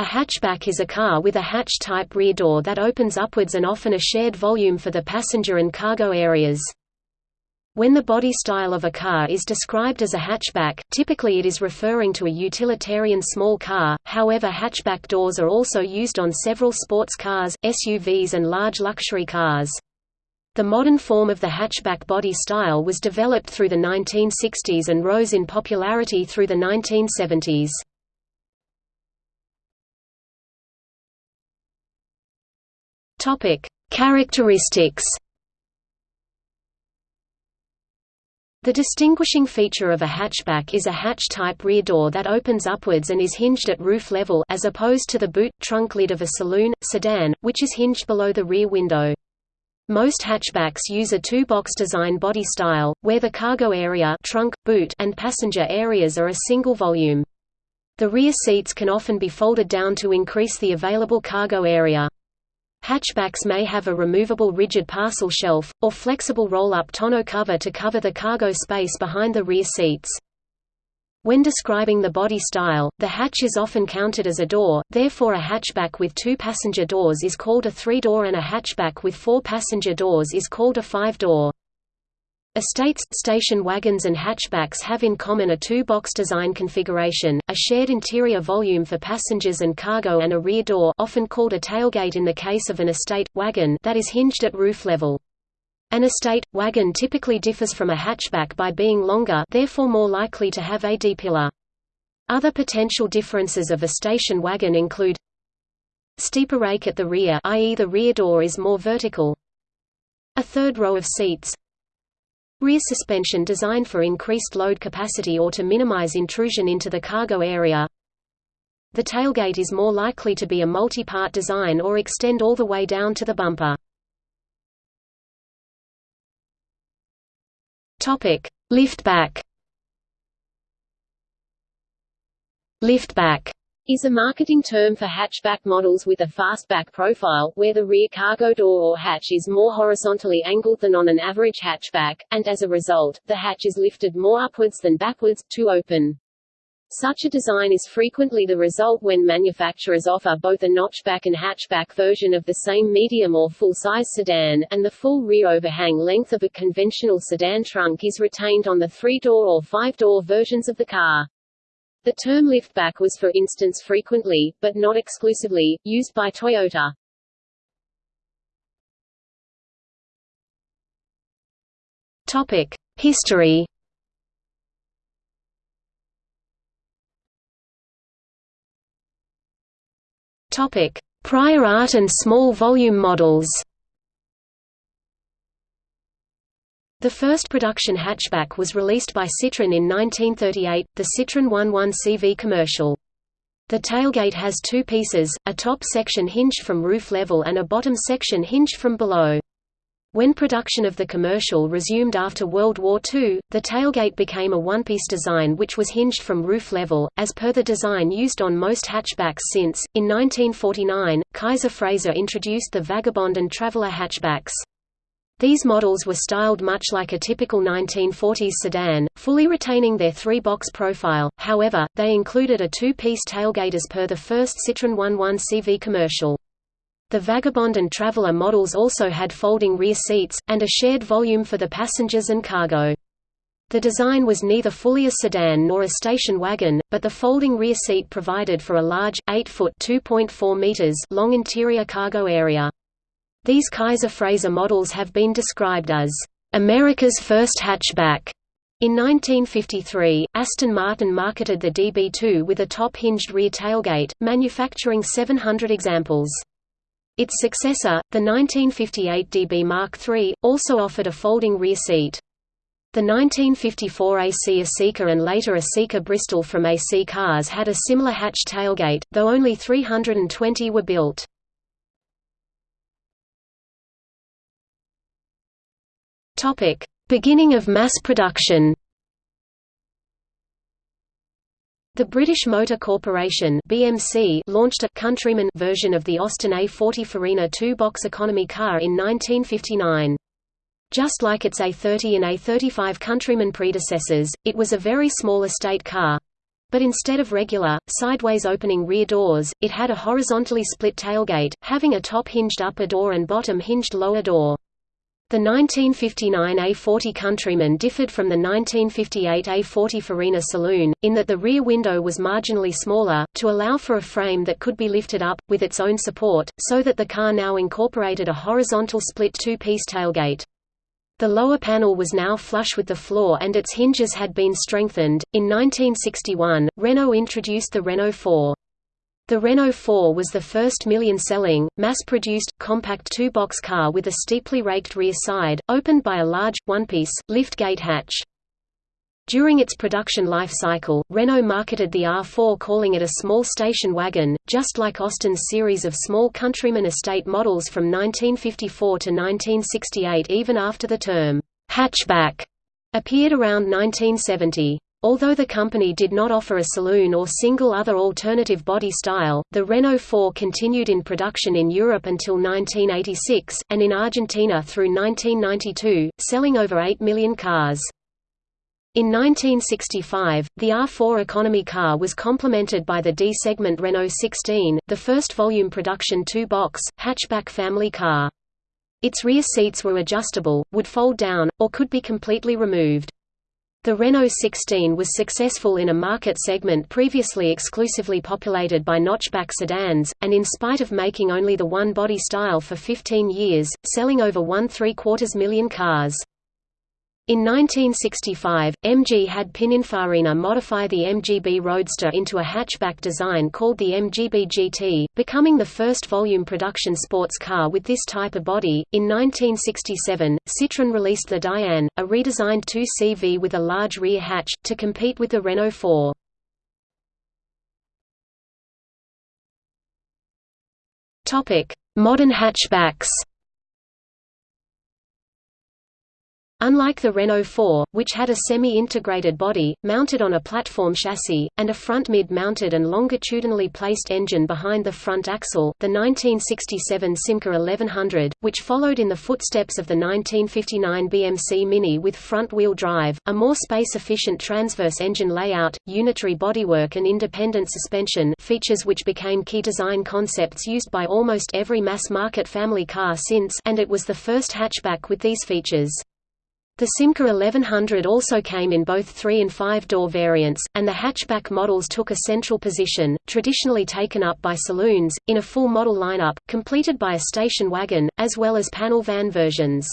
A hatchback is a car with a hatch-type rear door that opens upwards and often a shared volume for the passenger and cargo areas. When the body style of a car is described as a hatchback, typically it is referring to a utilitarian small car, however hatchback doors are also used on several sports cars, SUVs and large luxury cars. The modern form of the hatchback body style was developed through the 1960s and rose in popularity through the 1970s. Topic: Characteristics The distinguishing feature of a hatchback is a hatch-type rear door that opens upwards and is hinged at roof level as opposed to the boot, trunk lid of a saloon, sedan, which is hinged below the rear window. Most hatchbacks use a two-box design body style, where the cargo area trunk, boot, and passenger areas are a single volume. The rear seats can often be folded down to increase the available cargo area. Hatchbacks may have a removable rigid parcel shelf, or flexible roll-up tonneau cover to cover the cargo space behind the rear seats. When describing the body style, the hatch is often counted as a door, therefore a hatchback with two passenger doors is called a three-door and a hatchback with four passenger doors is called a five-door. Estates, station wagons and hatchbacks have in common a two-box design configuration, a shared interior volume for passengers and cargo and a rear door often called a tailgate in the case of an estate, wagon that is hinged at roof level. An estate, wagon typically differs from a hatchback by being longer therefore more likely to have a D-pillar. Other potential differences of a station wagon include steeper rake at the rear i.e. the rear door is more vertical a third row of seats Rear suspension designed for increased load capacity or to minimize intrusion into the cargo area. The tailgate is more likely to be a multi-part design or extend all the way down to the bumper. Topic: Liftback. Liftback is a marketing term for hatchback models with a fastback profile, where the rear cargo door or hatch is more horizontally angled than on an average hatchback, and as a result, the hatch is lifted more upwards than backwards, to open. Such a design is frequently the result when manufacturers offer both a notchback and hatchback version of the same medium or full-size sedan, and the full rear overhang length of a conventional sedan trunk is retained on the three-door or five-door versions of the car. The term liftback was for instance frequently, but not exclusively, used by Toyota. Topic: History. Topic: Prior art and small volume models. The first production hatchback was released by Citroën in 1938, the Citroën 11 CV commercial. The tailgate has two pieces, a top section hinged from roof level and a bottom section hinged from below. When production of the commercial resumed after World War II, the tailgate became a one-piece design which was hinged from roof level, as per the design used on most hatchbacks since. In 1949, Kaiser Frazer introduced the Vagabond and Traveler hatchbacks. These models were styled much like a typical 1940s sedan, fully retaining their three-box profile, however, they included a two-piece tailgate as per the first Citroën 11 CV commercial. The Vagabond and Traveler models also had folding rear seats, and a shared volume for the passengers and cargo. The design was neither fully a sedan nor a station wagon, but the folding rear seat provided for a large, 8-foot long interior cargo area. These Kaiser Frazer models have been described as America's first hatchback. In 1953, Aston Martin marketed the DB2 with a top-hinged rear tailgate, manufacturing 700 examples. Its successor, the 1958 DB Mark III, also offered a folding rear seat. The 1954 AC Aseca and later Aseca Bristol from AC Cars had a similar hatch tailgate, though only 320 were built. Topic: Beginning of mass production. The British Motor Corporation (BMC) launched a Countryman version of the Austin A40 Farina two-box economy car in 1959. Just like its A30 and A35 Countryman predecessors, it was a very small estate car. but instead of regular, sideways opening rear doors, it had a horizontally split tailgate, having a top hinged upper door and bottom hinged lower door. The 1959 A40 Countryman differed from the 1958 A40 Farina Saloon, in that the rear window was marginally smaller, to allow for a frame that could be lifted up, with its own support, so that the car now incorporated a horizontal split two-piece tailgate. The lower panel was now flush with the floor and its hinges had been strengthened. In 1961, Renault introduced the Renault 4. The Renault 4 was the first million-selling, mass-produced, compact two-box car with a steeply raked rear side, opened by a large, one-piece, lift-gate hatch. During its production life cycle, Renault marketed the R4 calling it a small station wagon, just like Austin's series of small Countryman estate models from 1954 to 1968 even after the term, hatchback, appeared around 1970. Although the company did not offer a saloon or single other alternative body style, the Renault 4 continued in production in Europe until 1986, and in Argentina through 1992, selling over 8 million cars. In 1965, the R4 economy car was complemented by the D-segment Renault 16, the first volume production two-box, hatchback family car. Its rear seats were adjustable, would fold down, or could be completely removed. The Renault 16 was successful in a market segment previously exclusively populated by notchback sedans, and in spite of making only the one body style for 15 years, selling over one three-quarters million cars. In 1965, MG had Pininfarina modify the MGB Roadster into a hatchback design called the MGB GT, becoming the first volume production sports car with this type of body. In 1967, Citroën released the Dyane, a redesigned 2CV with a large rear hatch, to compete with the Renault 4. Modern hatchbacks Unlike the Renault 4, which had a semi-integrated body, mounted on a platform chassis, and a front mid-mounted and longitudinally placed engine behind the front axle, the 1967 Simca 1100, which followed in the footsteps of the 1959 BMC Mini with front-wheel drive, a more space-efficient transverse engine layout, unitary bodywork and independent suspension features which became key design concepts used by almost every mass-market family car since and it was the first hatchback with these features. The Simca 1100 also came in both 3 and 5-door variants, and the hatchback models took a central position, traditionally taken up by saloons, in a full model lineup, completed by a station wagon, as well as panel van versions.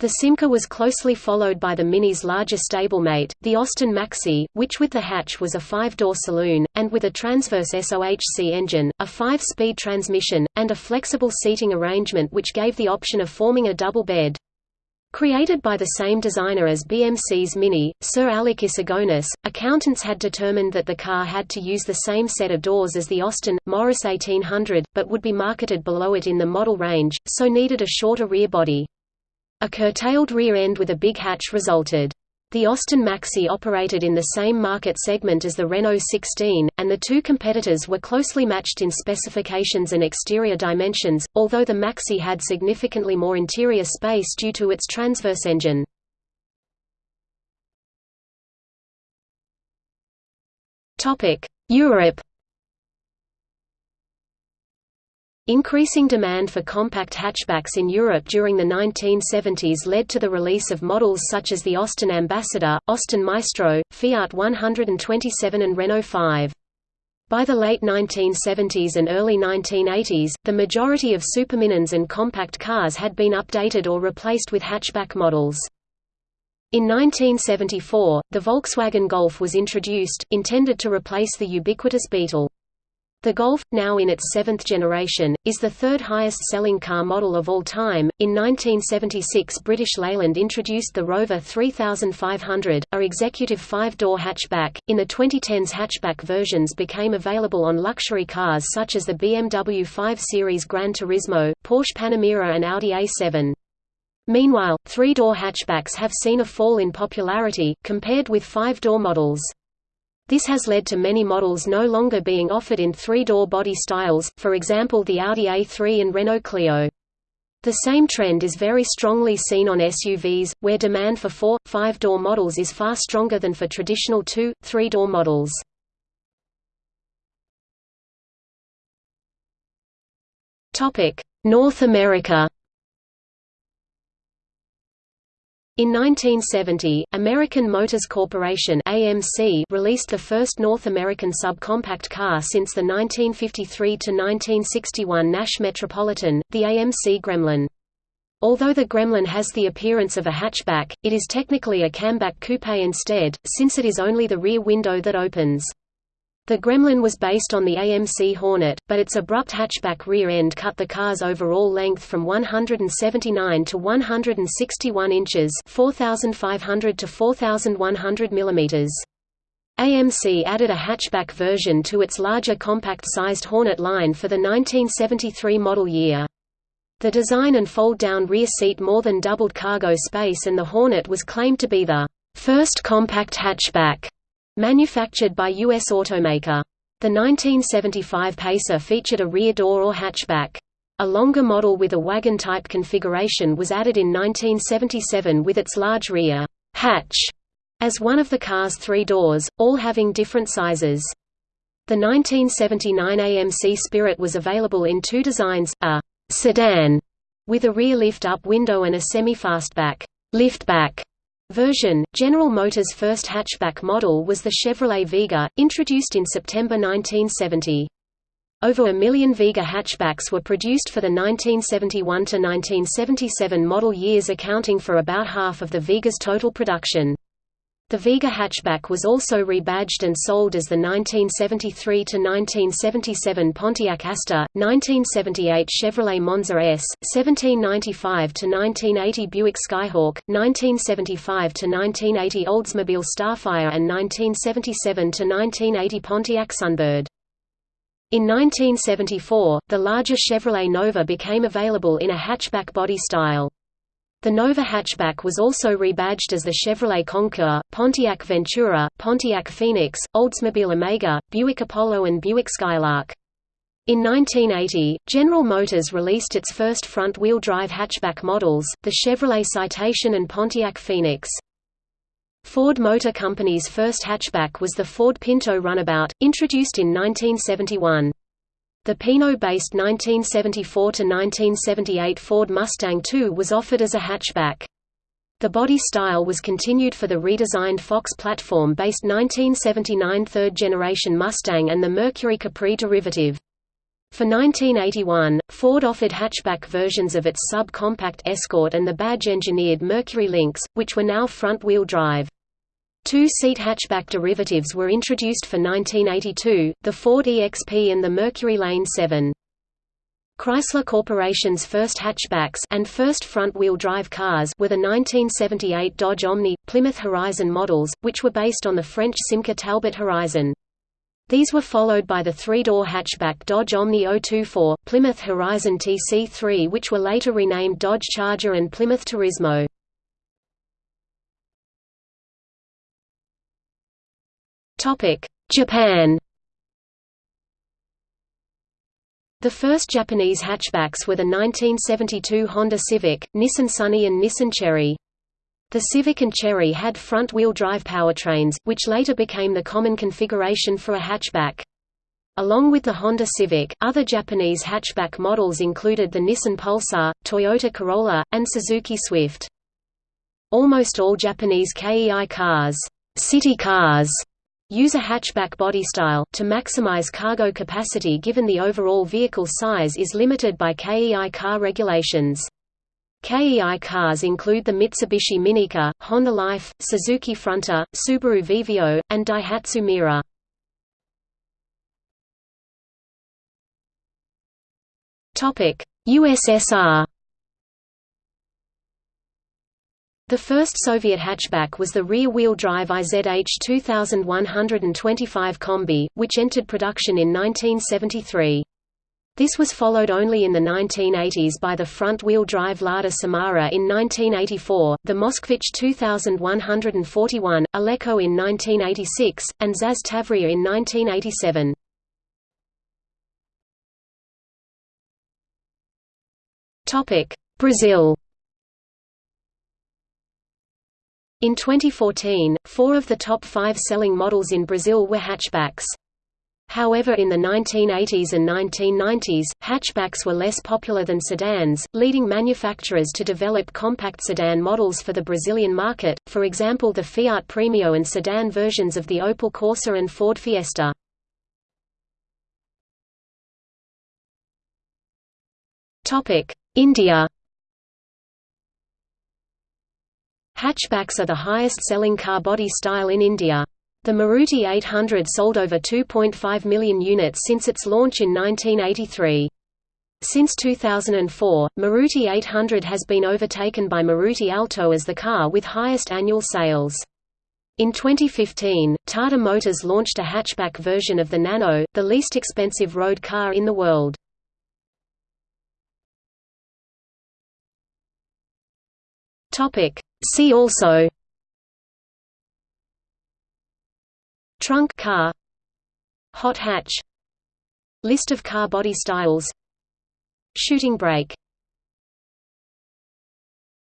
The Simca was closely followed by the Mini's larger stablemate, the Austin Maxi, which with the hatch was a five-door saloon, and with a transverse SOHC engine, a five-speed transmission, and a flexible seating arrangement which gave the option of forming a double bed. Created by the same designer as BMC's Mini, Sir Alec Issigonis, accountants had determined that the car had to use the same set of doors as the Austin, Morris 1800, but would be marketed below it in the model range, so needed a shorter rear body. A curtailed rear end with a big hatch resulted. The Austin Maxi operated in the same market segment as the Renault 16, and the two competitors were closely matched in specifications and exterior dimensions, although the Maxi had significantly more interior space due to its transverse engine. Europe Increasing demand for compact hatchbacks in Europe during the 1970s led to the release of models such as the Austin Ambassador, Austin Maestro, Fiat 127 and Renault 5. By the late 1970s and early 1980s, the majority of superminis and compact cars had been updated or replaced with hatchback models. In 1974, the Volkswagen Golf was introduced, intended to replace the ubiquitous Beetle. The Golf, now in its seventh generation, is the third highest selling car model of all time. In 1976, British Leyland introduced the Rover 3500, a executive five door hatchback. In the 2010s, hatchback versions became available on luxury cars such as the BMW 5 Series Gran Turismo, Porsche Panamera, and Audi A7. Meanwhile, three door hatchbacks have seen a fall in popularity, compared with five door models. This has led to many models no longer being offered in three-door body styles, for example the Audi A3 and Renault Clio. The same trend is very strongly seen on SUVs, where demand for four, five-door models is far stronger than for traditional two, three-door models. North America In 1970, American Motors Corporation (AMC) released the first North American subcompact car since the 1953–1961 Nash Metropolitan, the AMC Gremlin. Although the Gremlin has the appearance of a hatchback, it is technically a Kammback coupe instead, since it is only the rear window that opens. The Gremlin was based on the AMC Hornet, but its abrupt hatchback rear end cut the car's overall length from 179 to 161 inches 4,500 to 4,100 millimeters. AMC added a hatchback version to its larger compact-sized Hornet line for the 1973 model year. The design and fold-down rear seat more than doubled cargo space and the Hornet was claimed to be the first compact hatchback Manufactured by U.S. automaker. The 1975 Pacer featured a rear door or hatchback. A longer model with a wagon-type configuration was added in 1977 with its large rear hatch as one of the car's three doors, all having different sizes. The 1979 AMC Spirit was available in two designs, a sedan with a rear lift-up window and a semi-fastback liftback version. General Motors' first hatchback model was the Chevrolet Vega, introduced in September 1970. Over a million Vega hatchbacks were produced for the 1971 to 1977 model years accounting for about half of the Vega's total production. The Vega hatchback was also rebadged and sold as the 1973–1977 Pontiac Asta, 1978 Chevrolet Monza S, 1795–1980 Buick Skyhawk, 1975–1980 Oldsmobile Starfire and 1977–1980 Pontiac Sunbird. In 1974, the larger Chevrolet Nova became available in a hatchback body style. The Nova hatchback was also rebadged as the Chevrolet Concours, Pontiac Ventura, Pontiac Phoenix, Oldsmobile Omega, Buick Apollo and Buick Skylark. In 1980, General Motors released its first front-wheel drive hatchback models, the Chevrolet Citation and Pontiac Phoenix. Ford Motor Company's first hatchback was the Ford Pinto Runabout, introduced in 1971. The Pinto-based 1974–1978 Ford Mustang II was offered as a hatchback. The body style was continued for the redesigned Fox platform-based 1979 third-generation Mustang and the Mercury Capri derivative. For 1981, Ford offered hatchback versions of its sub-compact Escort and the badge-engineered Mercury Lynx, which were now front-wheel drive. Two-seat hatchback derivatives were introduced for 1982, the Ford EXP and the Mercury LN7. Chrysler Corporation's first hatchbacks and first front-wheel drive cars were the 1978 Dodge Omni, Plymouth Horizon models, which were based on the French Simca Talbot Horizon. These were followed by the three-door hatchback Dodge Omni 024, Plymouth Horizon TC3 which were later renamed Dodge Charger and Plymouth Turismo. Japan The first Japanese hatchbacks were the 1972 Honda Civic, Nissan Sunny and Nissan Cherry. The Civic and Cherry had front-wheel drive powertrains, which later became the common configuration for a hatchback. Along with the Honda Civic, other Japanese hatchback models included the Nissan Pulsar, Toyota Corolla, and Suzuki Swift. Almost all Japanese KEI cars, city cars Use a hatchback body style, to maximize cargo capacity given the overall vehicle size is limited by KEI car regulations. KEI cars include the Mitsubishi Minica, Honda Life, Suzuki Fronte, Subaru Vivio, and Daihatsu Mira. USSR The first Soviet hatchback was the rear-wheel drive IZH 2125 Combi, which entered production in 1973. This was followed only in the 1980s by the front-wheel drive Lada Samara in 1984, the Moskvich 2141, Aleko in 1986, and Zaz Tavria in 1987. Brazil In 2014, four of the top five selling models in Brazil were hatchbacks. However in the 1980s and 1990s, hatchbacks were less popular than sedans, leading manufacturers to develop compact sedan models for the Brazilian market, for example the Fiat Premio and sedan versions of the Opel Corsa and Ford Fiesta. India Hatchbacks are the highest-selling car body style in India. The Maruti 800 sold over 2.5 million units since its launch in 1983. Since 2004, Maruti 800 has been overtaken by Maruti Alto as the car with highest annual sales. In 2015, Tata Motors launched a hatchback version of the Nano, the least expensive road car in the world. See also Trunk car Hot hatch List of car body styles Shooting brake